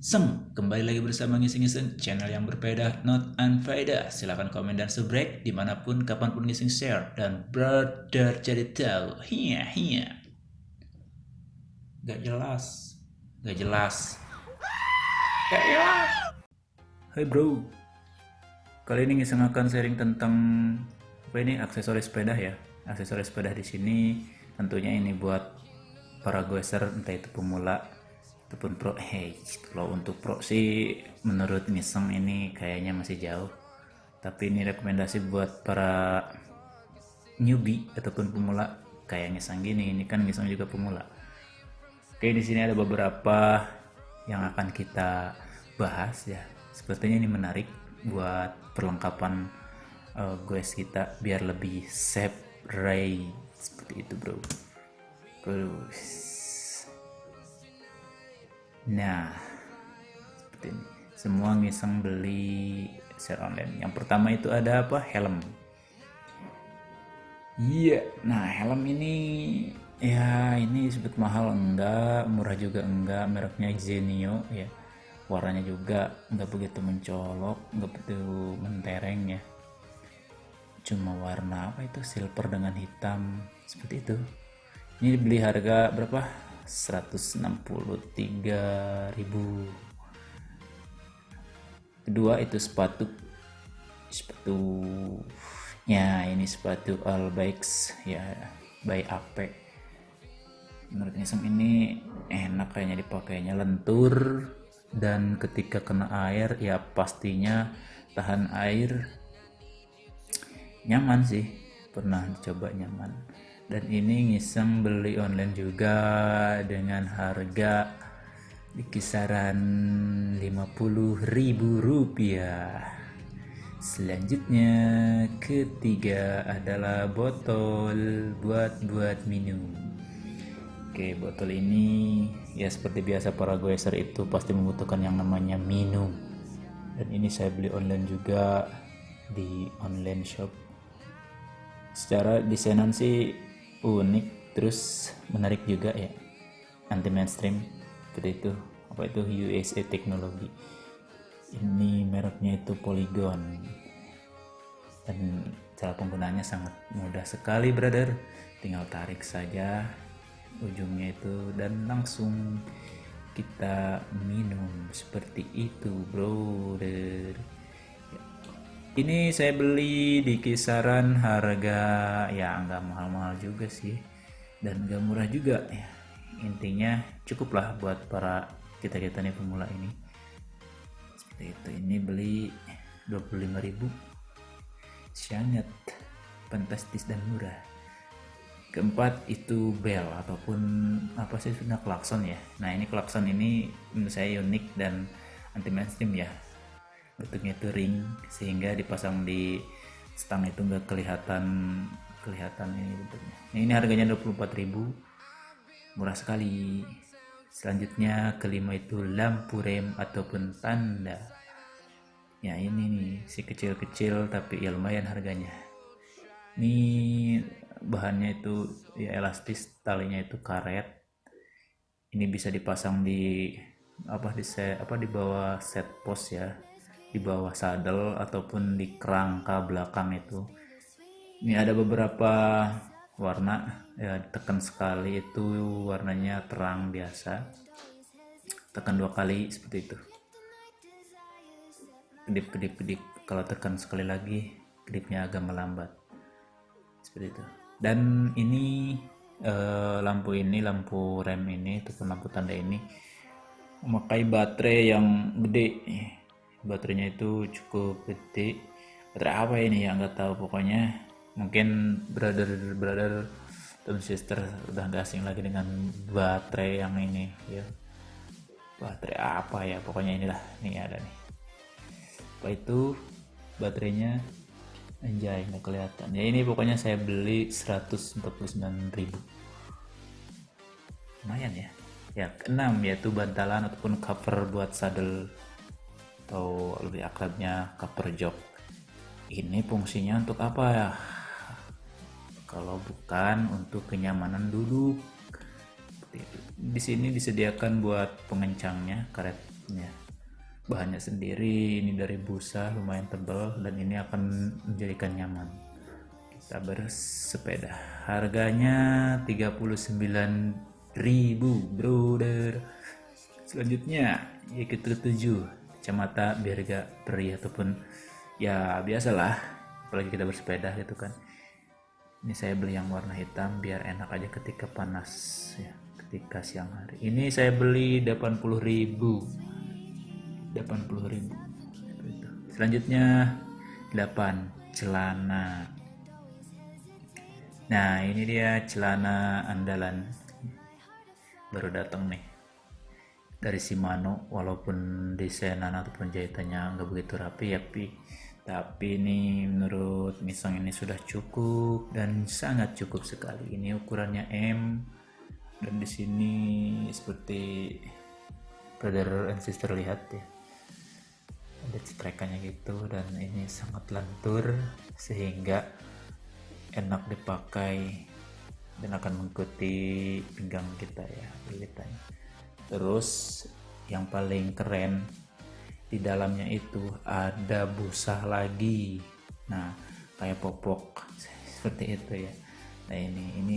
Seng, kembali lagi bersama Ngising-Ngising, channel yang berbeda, not unfaedah. Silahkan komen dan subscribe di mana pun, kapan pun ngising share. Dan brother jadi tahu, hiya hiya. Gak jelas, gak jelas. Gak jelas. Hai bro, kali ini ngising akan sharing tentang apa ini aksesoris sepeda ya. Aksesoris sepeda di sini tentunya ini buat para goeser entah itu pemula ataupun pro hey kalau untuk pro sih menurut ngiseng ini kayaknya masih jauh. Tapi ini rekomendasi buat para newbie ataupun pemula kayak ngiseng gini ini kan ngiseng juga pemula. Oke di sini ada beberapa yang akan kita bahas ya. Sepertinya ini menarik buat perlengkapan uh, goes kita biar lebih safe ride. Seperti itu bro. Terus Nah, seperti ini. Semua ngiseng beli share online. Yang pertama itu ada apa? Helm. Iya, yeah. nah helm ini ya ini sebut mahal enggak, murah juga enggak, mereknya Zenio ya. Warnanya juga enggak begitu mencolok, enggak begitu mentereng ya. Cuma warna apa itu silver dengan hitam seperti itu. Ini beli harga berapa? 163.000 kedua itu sepatu. Sepatunya ini sepatu All Bikes ya by AP menurut Nisam ini enak kayaknya dipakainya. Lentur dan ketika kena air ya pastinya tahan air. Nyaman sih pernah dicoba nyaman dan ini ngiseng beli online juga dengan harga di kisaran 50.000 rupiah. Selanjutnya ketiga adalah botol buat buat minum. Oke botol ini ya seperti biasa para goeser itu pasti membutuhkan yang namanya minum. Dan ini saya beli online juga di online shop. Secara desainan sih unik terus menarik juga ya. Anti mainstream seperti itu apa itu USA teknologi ini mereknya itu Polygon. Dan cara penggunaannya sangat mudah sekali brother. Tinggal tarik saja ujungnya itu dan langsung kita minum seperti itu brother ini saya beli di kisaran harga ya nggak mahal-mahal juga sih. Dan nggak murah juga ya. Intinya cukuplah buat para kita kita nih pemula ini. Seperti itu. Ini beli 25.000 sangat fantastis dan murah. Keempat itu bell ataupun apa sih sudah klakson ya. Nah ini klakson ini menurut saya unik dan anti mainstream ya bentuknya itu ring sehingga dipasang di stang itu enggak kelihatan kelihatan ini bentuknya. Nah, ini harganya 24.000 murah sekali. Selanjutnya kelima itu lampu rem ataupun tanda. Ya ini nih si kecil-kecil tapi ya lumayan harganya. Ini bahannya itu ya elastis talinya itu karet. Ini bisa dipasang di apa di set apa di bawah set post ya di bawah saddle ataupun di kerangka belakang itu. Ini ada beberapa warna ya tekan sekali itu warnanya terang biasa. Tekan dua kali seperti itu. Kedip kedip kedip. Kalau tekan sekali lagi kedipnya agak melambat. Seperti itu. Dan ini eh, lampu ini lampu rem ini ataupun lampu tanda ini memakai baterai yang gede baterainya itu cukup gede. Baterai apa ini? Ya nggak tahu pokoknya. Mungkin brother brother dan sister udah gak asing lagi dengan baterai yang ini ya. Baterai apa ya? Pokoknya inilah nih ada nih. Apa itu? Baterainya? Anjay nggak kelihatan. Ya ini pokoknya saya beli 149.000 lumayan ya? Ya keenam yaitu bantalan ataupun cover buat saddle atau lebih akrabnya cover jog ini fungsinya untuk apa ya? Kalau bukan untuk kenyamanan duduk di sini disediakan buat pengencangnya karet ya bahannya sendiri ini dari busa lumayan tebal dan ini akan menjadikan nyaman. Kita bersepeda. Harganya 39.000 brother selanjutnya ya kita tuju kacamata biar gak perih ataupun ya biasalah apalagi kita bersepeda gitu kan. Ini saya beli yang warna hitam biar enak aja ketika panas ya ketika siang hari. Ini saya beli 80.000 80.000 selanjutnya 8 celana. Nah ini dia celana andalan. Baru datang nih dari Shimano walaupun desainan ataupun jahitannya nggak begitu rapi ya tapi tapi ini menurut Misong ini sudah cukup dan sangat cukup sekali. Ini ukurannya M. Dan di sini seperti brother and sister lihat ya. Ada cetrekannya gitu dan ini sangat lentur sehingga enak dipakai dan akan mengikuti pinggang kita ya lilitannya terus yang paling keren di dalamnya itu ada busa lagi. Nah kayak popok. Seperti itu ya. Nah ini ini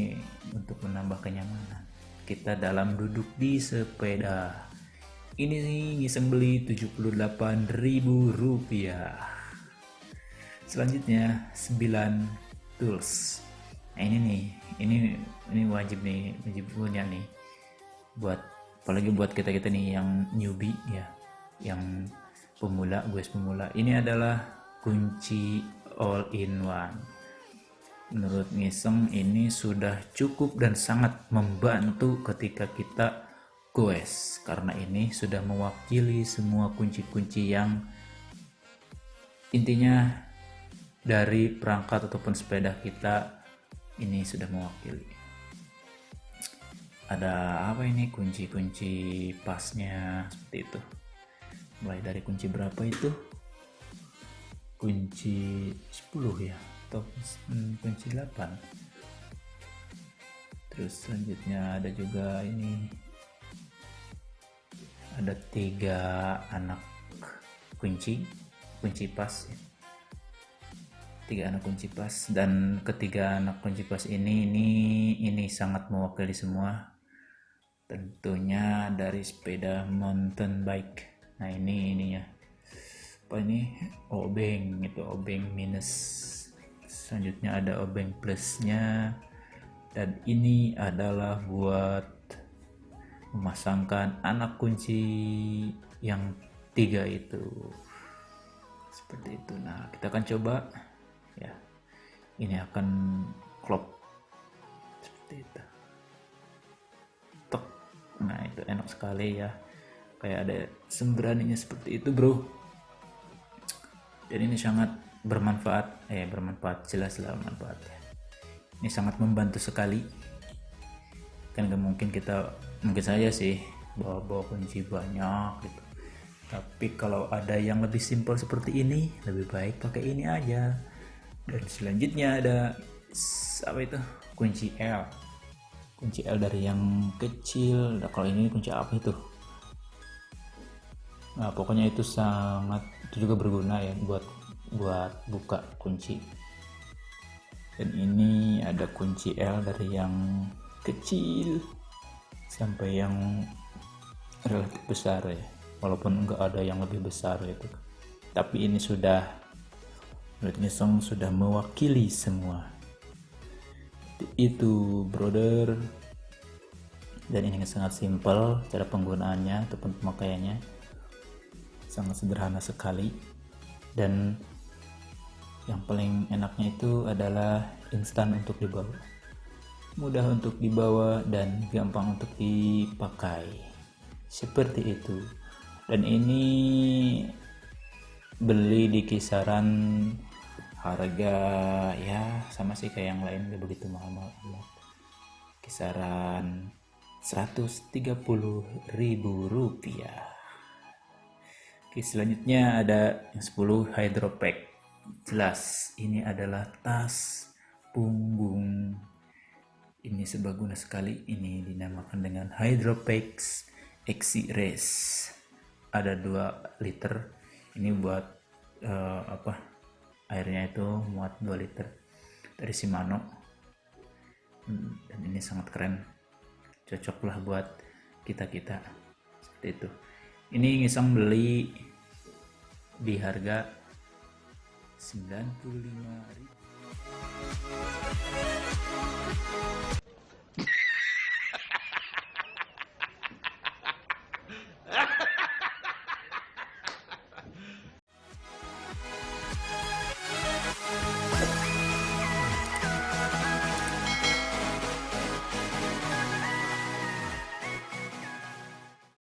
untuk menambah kenyamanan. Kita dalam duduk di sepeda. Ini nih ngiseng beli 78.000 rupiah. Selanjutnya 9 tools. Nah ini nih. Ini ini wajib nih wajib punya nih. Buat apalagi buat kita kita nih yang newbie ya yang pemula gue pemula. Ini adalah kunci all in one. Menurut Ngiseng ini sudah cukup dan sangat membantu ketika kita goes karena ini sudah mewakili semua kunci-kunci yang intinya dari perangkat ataupun sepeda kita ini sudah mewakili ada apa ini kunci-kunci pasnya seperti itu. Mulai dari kunci berapa itu? Kunci 10 ya atau hmm, kunci 8 terus selanjutnya ada juga ini. Ada tiga anak kunci kunci pas ya. tiga anak kunci pas dan ketiga anak kunci pas ini ini ini sangat mewakili semua tentunya dari sepeda mountain bike. Nah ini ininya. Apa ini? Obeng itu obeng minus. Selanjutnya ada obeng plusnya. Dan ini adalah buat memasangkan anak kunci yang tiga itu. Seperti itu. Nah kita akan coba. Ya ini akan klop. Seperti itu nah itu enak sekali ya. Kayak ada sembraninya seperti itu bro. Dan ini sangat bermanfaat eh bermanfaat jelas lah bermanfaat ini sangat membantu sekali. Kan gak mungkin kita mungkin saja sih bawa-bawa kunci banyak gitu. Tapi kalau ada yang lebih simpel seperti ini lebih baik pakai ini aja. Dan selanjutnya ada apa itu? Kunci L kunci L dari yang kecil. Nah, kalau ini kunci apa itu? Nah pokoknya itu sangat itu juga berguna ya buat buat buka kunci. Dan ini ada kunci L dari yang kecil sampai yang relatif besar ya. Walaupun enggak ada yang lebih besar itu. Tapi ini sudah menurut Nyesong sudah mewakili semua itu brother. Dan ini sangat simpel cara penggunaannya ataupun pemakaiannya. Sangat sederhana sekali. Dan yang paling enaknya itu adalah instan untuk dibawa. Mudah untuk dibawa dan gampang untuk dipakai. Seperti itu. Dan ini beli di kisaran harga ya sama sih kayak yang lain gak begitu mahal-mahal. Kisaran 130.000 rupiah. Oke, selanjutnya ada yang 10 hydropack jelas ini adalah tas punggung. Ini sebaguna sekali ini dinamakan dengan Hydropex Exi Race ada 2 liter ini buat uh, apa airnya itu muat 2 liter dari Shimano hmm, dan ini sangat keren. Cocoklah buat kita-kita. Seperti itu. Ini ngisong beli di harga 95.000